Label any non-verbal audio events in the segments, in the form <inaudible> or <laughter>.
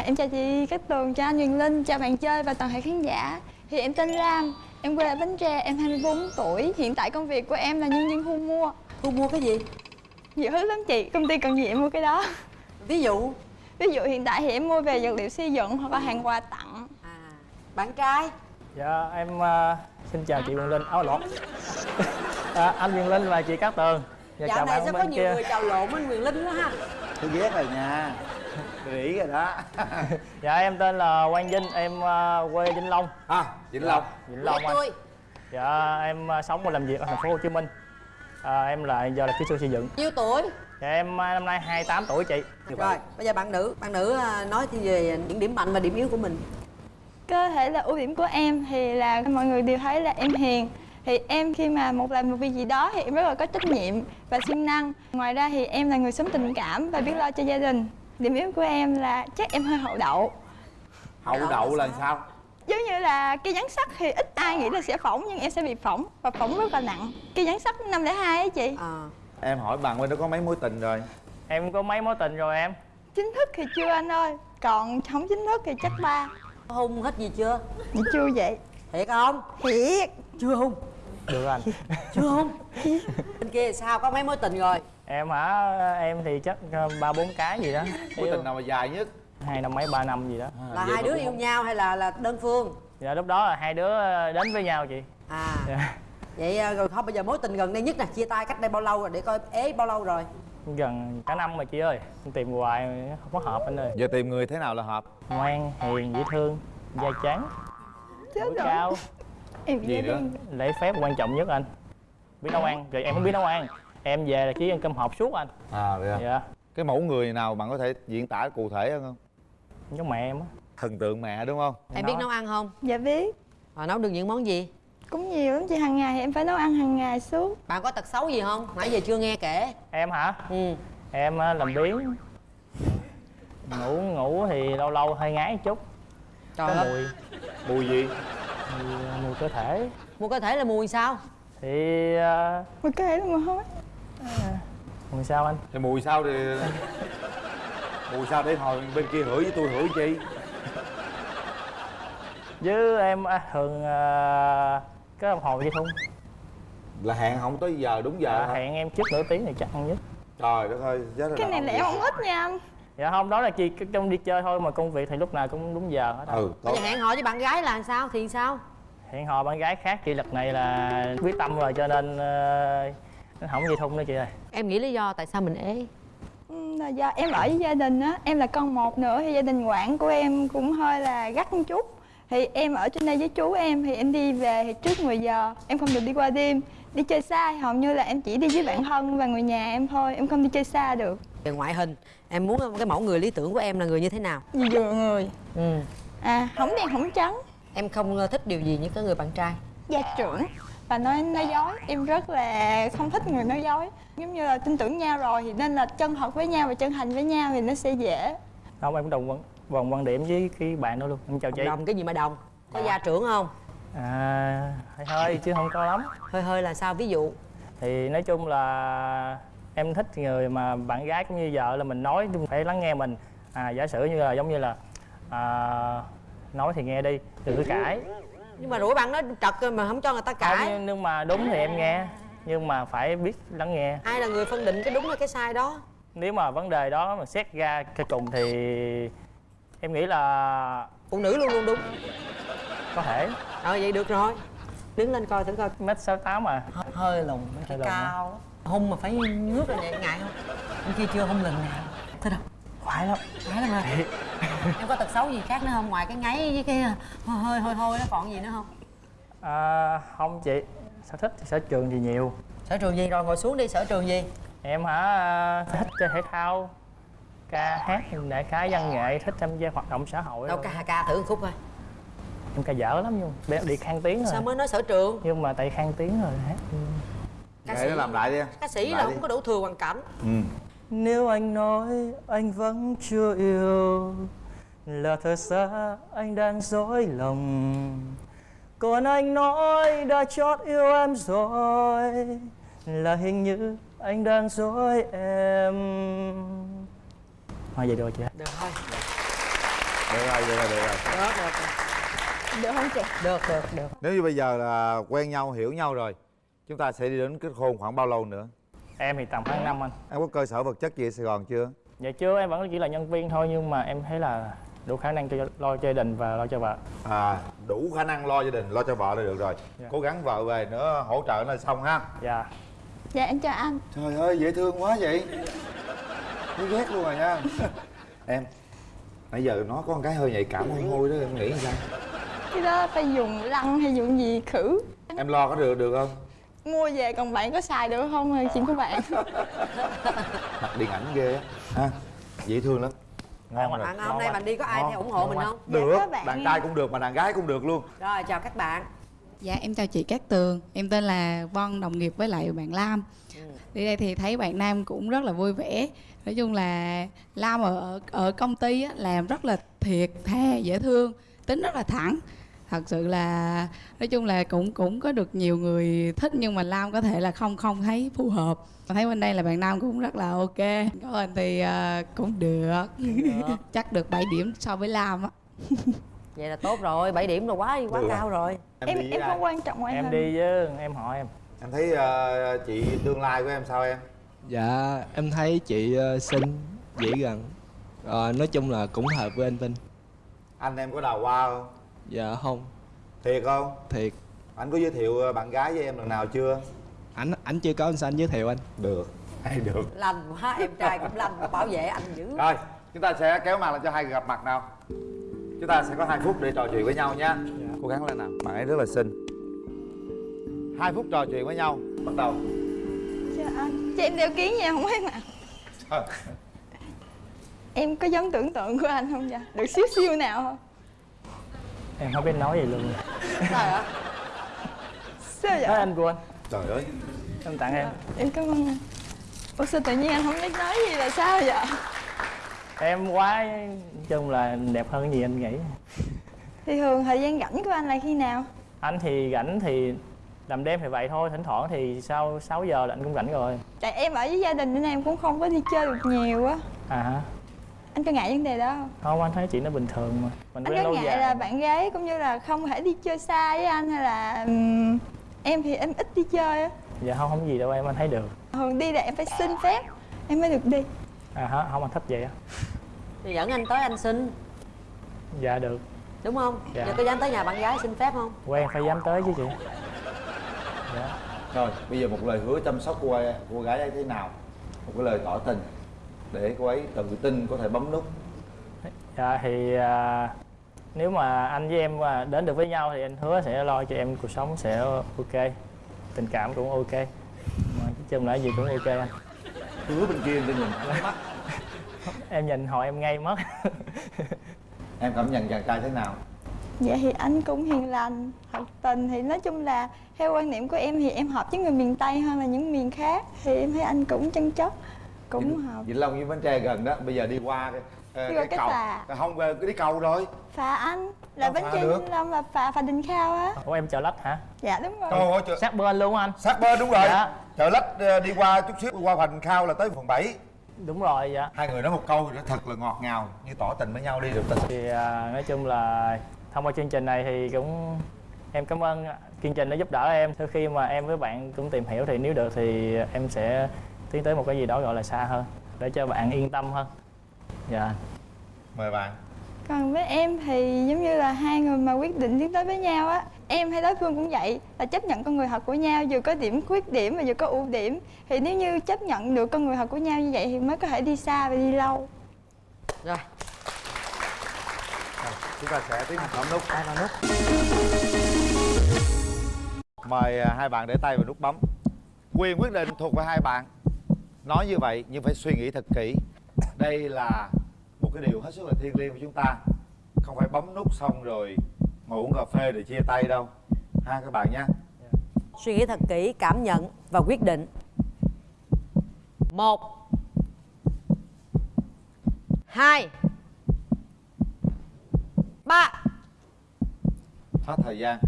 À, em chào chị Cát Tường, chào anh Huyền Linh, chào bạn chơi và toàn thể khán giả. Thì em tên Lam, em quê ở Bến Tre, em 24 tuổi. Hiện tại công việc của em là nhân viên thu mua. Thu mua cái gì? Nhiều thứ lắm chị, công ty cần gì em mua cái đó. Ví dụ? Ví dụ hiện tại thì em mua về vật liệu xây dựng hoặc là hàng quà tặng. À, Bạn trai? Dạ em uh, xin chào chị Quyền Linh, áo lộn. <laughs> À, Anh Quyền Linh và chị Cát Tường. Dạ, Dạo này sao có nhiều kia. người chào lộn anh Quyền Linh đó ha? Tôi ghét rồi nha Rỉ rồi đó. <laughs> Dạ em tên là Quang Vinh, em uh, quê Vĩnh Long. À, Vĩnh Long. Dạ, Vĩnh Long anh. Dạ em uh, sống và làm việc ở thành phố Hồ Chí Minh. À, Em là giờ là kỹ sư xây dựng. Nhiêu tuổi? Dạ em uh, năm nay 28 tuổi chị. Rồi, bây giờ bạn nữ, bạn nữ nói về những điểm mạnh và điểm yếu của mình. Có thể là ưu điểm của em thì là mọi người đều thấy là em hiền. Thì em khi mà một làm một việc gì đó thì em rất là có trách nhiệm và siêng năng. Ngoài ra thì em là người sống tình cảm và biết lo cho gia đình điểm yếu của em là chắc em hơi hậu đậu. Hậu đậu là sao? giống như là cái dán sắt thì ít ai nghĩ là sẽ phỏng nhưng em sẽ bị phỏng và phỏng rất là nặng. Cái dán sắt năm lẻ hai ấy chị. À. em hỏi bạn bên đó có mấy mối tình rồi? Em có mấy mối tình rồi em? Chính thức thì chưa anh ơi còn không chính thức thì chắc ba. Hung hết gì chưa? Dạ chưa vậy. Thiệt không? Thiệt. Chưa hung được anh. <laughs> Chưa hung bên kia sao? Có mấy mối tình rồi? Em hả? Em thì chắc ờ, ba bốn cái gì đó. Mối tình nào mà dài nhất? Hai năm mấy ba năm gì đó. À, là hai đứa yêu không? nhau hay là là đơn phương? Dạ lúc đó là hai đứa ờ, đến với nhau chị. À. Dạ. vậy ờ, rồi không bây giờ mối tình gần đây nhất nè. Chia tay cách đây bao lâu rồi? Để coi ế bao lâu rồi. Gần cả năm rồi chị ơi. Tìm hoài không có hợp anh ơi. Giờ tìm người thế nào là hợp? Ngoan hiền dễ thương da trắng. Chết rồi cao em gì nữa? lễ phép quan trọng nhất anh. Biết nấu ăn rồi em không biết nấu ăn. Em về là chỉ ăn cơm hộp suốt anh. À vậy à? dạ. Cái mẫu người nào bạn có thể diễn tả cụ thể hơn không? Giống mẹ em á. Thần tượng mẹ đúng không? Em biết nấu ăn không? Dạ biết. À, nấu được những món gì? Cũng nhiều lắm chị hàng ngày thì em phải nấu ăn hàng ngày suốt. Bạn có tật xấu gì không? Nãy giờ chưa nghe kể. Em hả? Ừ. Em làm biếng. Ngủ ngủ thì lâu lâu hơi ngái chút. Trời có ơi. mùi. Mùi gì mùi, mùi cơ thể. Mùi cơ thể là mùi sao? Thì uh, mùi cơ thể là mùi hôi à, mùi sao anh? Thì mùi sao thì mùi sao để hồi bên kia hửi với tôi hửi chi? Với em à, thường uh, cái đồng hồ vậy không? Là hẹn không tới giờ đúng giờ à, hả? hẹn em trước nửa tiếng thì chắc ăn nhất. Trời đất ơi chết rồi cái này là em không thích nha anh dạ không đó là chỉ trong đi chơi thôi mà công việc thì lúc nào cũng đúng giờ hết ừ bây giờ hẹn hò với bạn gái là sao thì sao? Hẹn hò bạn gái khác chị lần này là quyết tâm rồi cho nên uh, không dây thun nữa chị ơi. Em nghĩ lý do tại sao mình ế? Ừ, là do em ở với gia đình á em là con một nữa thì gia đình quản của em cũng hơi là gắt một chút thì em ở trên đây với chú em thì em đi về thì trước 10 giờ em không được đi qua đêm. Đi chơi xa hầu như là em chỉ đi với bạn thân và người nhà em thôi em không đi chơi xa được. Về ngoại hình em muốn cái mẫu người lý tưởng của em là người như thế nào? Vừa người. Ừ. À không đen không trắng. Em không ờ, thích điều gì như cái người bạn trai? Gia trưởng. Và nói nói dối em rất là không thích người nói dối. Giống như là tin tưởng nhau rồi thì nên là chân thật với nhau và chân thành với nhau thì nó sẽ dễ. Không em đồng quan vòng quan điểm với cái bạn đó luôn. Em chào chị. đồng cái gì mà đồng? Có gia trưởng không? À hơi hơi chứ không có lắm. Hơi hơi là sao? Ví dụ. Thì nói chung là em thích người mà bạn gái cũng như vợ là mình nói phải lắng nghe mình. À giả sử như là giống như là à, nói thì nghe đi đừng có cãi. Nhưng mà rủi bạn nói trật mà không cho người ta cãi. không, nhưng mà đúng thì em nghe nhưng mà phải biết lắng nghe. Ai là người phân định cái đúng hay cái sai đó? Nếu mà vấn đề đó mà xét ra cái cùng thì em nghĩ là phụ nữ luôn luôn đúng. Có thể. Ờ vậy được rồi. Đứng lên coi thử coi. Mét sáu tám à hơi lùn cái cao. Lắm hung mà phải ngước ra vậy ngại không? Bên kia chưa hung lần nào. Thế đâu khoái lắm. Khoái lắm hả? Em có tật xấu gì khác nữa không? Ngoài cái ngáy với cái hơi hơi hôi nó còn gì nữa không? À, không chị. Sở thích thì sở trường thì nhiều. Sở trường gì? Rồi ngồi xuống đi. Sở trường gì? Em hả? Thích chơi thể thao ca hát đại khái văn nghệ thích tham gia hoạt động xã hội đâu ca ca thử một khúc thôi em ca dở lắm nhưng bé đi khang tiếng rồi. sao mới nói sở trường? Nhưng mà tại khang tiếng rồi hát. Ca sĩ làm lại đi. Ca sĩ là đi. không có đủ thừa hoàn cảnh. Ừ. Nếu anh nói anh vẫn chưa yêu là thật ra anh đang dối lòng. Còn anh nói đã chót yêu em rồi là hình như anh đang dối em thôi vậy được chưa được thôi. Được rồi được rồi được rồi. Được được được. Không chị? Được được được. Nếu như bây giờ là quen nhau hiểu nhau rồi chúng ta sẽ đi đến kết hôn khoảng bao lâu nữa? Em thì tầm khoảng năm anh. Em có cơ sở vật chất gì ở sài gòn chưa? Dạ chưa em vẫn chỉ là nhân viên thôi nhưng mà em thấy là đủ khả năng cho lo cho gia đình và lo cho vợ. À đủ khả năng lo gia đình lo cho vợ là được rồi. Dạ. cố gắng vợ về nữa hỗ trợ là xong ha. Dạ. Dạ em chào anh. Trời ơi dễ thương quá vậy thấy ghét luôn rồi nha. <laughs> Em nãy giờ nó có một cái hơi nhạy cảm hôi hôi đó em nghĩ sao? Cái đó phải dùng lăng hay dùng gì khử? Em lo có được được không? Mua về còn bạn có xài được không là chuyện của bạn? <laughs> Mặt điện ảnh ghê á. Ha dễ thương lắm. Ngon bạn rồi hôm nay bạn đi có ai Ngon. theo ủng hộ mình không? Dạ, được có bạn. đàn trai cũng được mà đàn gái cũng được luôn. Rồi chào các bạn. Dạ em chào chị Cát Tường. Em tên là Vân đồng nghiệp với lại bạn Lam Đi đây thì thấy bạn Nam cũng rất là vui vẻ. Nói chung là Lam ở ở công ty á, làm rất là thiệt thà dễ thương Tính rất là thẳng. Thật sự là nói chung là cũng cũng có được nhiều người thích nhưng mà Lam có thể là không không thấy phù hợp. Thấy bên đây là bạn Nam cũng rất là ok. Có hình thì ờ, cũng được. Chắc được 7 điểm so với Lam á. Vậy là tốt rồi 7 điểm rồi quá quá Được. cao rồi. em em ai? không quan trọng em hình. đi với em họ em em thấy ờ, chị tương lai của em sao em? Dạ, em thấy chị ờ, xinh, dễ gần. Ờ, Nói chung là cũng hợp với anh Vinh. Anh em có đào hoa không? Dạ không, thiệt không? Thiệt. Anh có giới thiệu bạn gái với em lần nào chưa? Ảnh ảnh chưa có anh xanh giới thiệu anh. Được <laughs> hay được. Lành quá em trai cũng lành bảo vệ anh dữ. Rồi chúng ta sẽ kéo màn lên cho hai người gặp mặt nào. Chúng ta sẽ có hai phút để trò chuyện với nhau nha. Cố gắng lên nào. Bạn ấy rất là xinh hai phút trò chuyện với nhau. Bắt đầu. Chào anh. Cho em đeo kiến nha không em ạ em có giống tưởng tượng của anh không dạ được xíu xíu nào không? Em không biết nói gì luôn. Trời ơi sao nói vậy anh của anh. Trời ơi. Em tặng em. Em cảm ơn anh. Ủa sao tự nhiên anh không biết nói gì là sao vậy? Em quá nói chung là đẹp hơn gì anh nghĩ. Thì thường thời gian rảnh của anh là khi nào? Anh thì rảnh thì làm đêm thì vậy thôi thỉnh thoảng thì sau 6 giờ là anh cũng rảnh rồi. Tại em ở với gia đình nên em cũng không có đi chơi được nhiều á. À hả? Anh có ngại vấn đề đó không? Không anh thấy chuyện nó bình thường mà. Mình anh có lâu ngại dài. là bạn gái cũng như là không thể đi chơi xa với anh hay là ừm, em thì em ít đi chơi á. Dạ không không gì đâu em anh thấy được. Thường đi là em phải xin phép em mới được đi. À hả? Không anh thích vậy á. Thì dẫn anh tới anh xin. Dạ được. Đúng không? Dạ. giờ có dám tới nhà bạn gái xin phép không? Quen phải dám tới chứ chị dạ. Rồi bây giờ một lời hứa chăm sóc cô ấy, cô gái ấy thế nào? Một cái lời tỏ tình để cô ấy tự tin có thể bấm nút. Dạ thì à, nếu mà anh với em à, đến được với nhau thì anh hứa sẽ lo cho em cuộc sống sẽ ok tình cảm cũng ok. Mà chung là gì cũng ok anh. Hứa bên kia cho nhìn mắt. <laughs> Em nhìn họ em ngay mất. Em cảm nhận chàng trai thế nào Dạ thì anh cũng hiền lành, thật tình thì nói chung là theo quan niệm của em thì em hợp với người miền Tây hơn là những miền khác thì em thấy anh cũng chân chất, cũng Vĩnh, hợp. Vĩnh Long với Bến Tre gần đó bây giờ đi qua cái, ờ, Đi qua cái cái cầu phà. không về cái đi cầu rồi Phà anh là bánh phà tre. Vĩnh Long là phà phà Đình Khao á. ủa em chợ lách hả Dạ đúng rồi. trời ơi trời, sát bên luôn anh sát bên đúng rồi Dạ. chợ lách ờ, đi qua chút xíu qua Hoành Khao là tới phần 7 đúng rồi dạ hai người nói một câu nó thật là ngọt ngào như tỏ tình với nhau đi được ta thì à, nói chung là thông qua chương trình này thì cũng em cảm ơn chương trình đã giúp đỡ em. Sau khi mà em với bạn cũng tìm hiểu thì nếu được thì em sẽ tiến tới một cái gì đó gọi là xa hơn để cho bạn yên tâm hơn. Dạ. Mời bạn. Còn với em thì giống như là hai người mà quyết định tiến tới với nhau á Em hay đối phương cũng vậy là chấp nhận con người thật của nhau Vừa có điểm khuyết điểm và vừa có ưu điểm. Thì nếu như chấp nhận được con người thật của nhau như vậy Thì mới có thể đi xa và đi lâu. Rồi, chúng ta sẽ tiến hành bấm nút. Tay vào nút. Mời à, hai bạn để tay vào nút bấm. Quyền quyết định thuộc về hai bạn. Nói như vậy nhưng phải suy nghĩ thật kỹ. Đây là một cái điều hết sức là thiêng liêng của chúng ta. Không phải bấm nút xong rồi ngồi uống cà phê để chia tay đâu. Ha các bạn nhé. Suy nghĩ thật kỹ cảm nhận và quyết định. Một. Hai ba. Hết thời gian.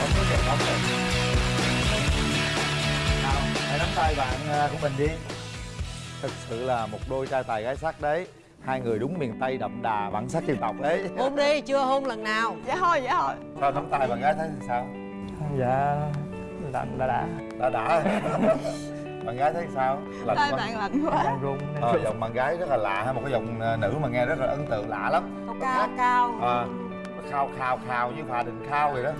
Bấm nút rồi bấm rồi nào hãy nắm tay bạn à, của mình đi. Thực sự là một đôi trai tài gái sắc đấy. Hai người đúng miền tây đậm đà bản sắc dân tộc đấy hôn đi chưa hôn lần nào. Dạ thôi dạ thôi. Sao nắm tay bạn gái thấy sao? Dạ lạnh đã đã. Đã đã <laughs> bạn gái thấy sao? Lạnh tay quá. bạn lạnh quá? Đang run. Ờ, giọng bạn gái rất là lạ ha một cái giọng ờ, nữ mà nghe rất là ấn tượng lạ lắm. Cao cao à, nó khao khao khao như phà đình khao vậy đó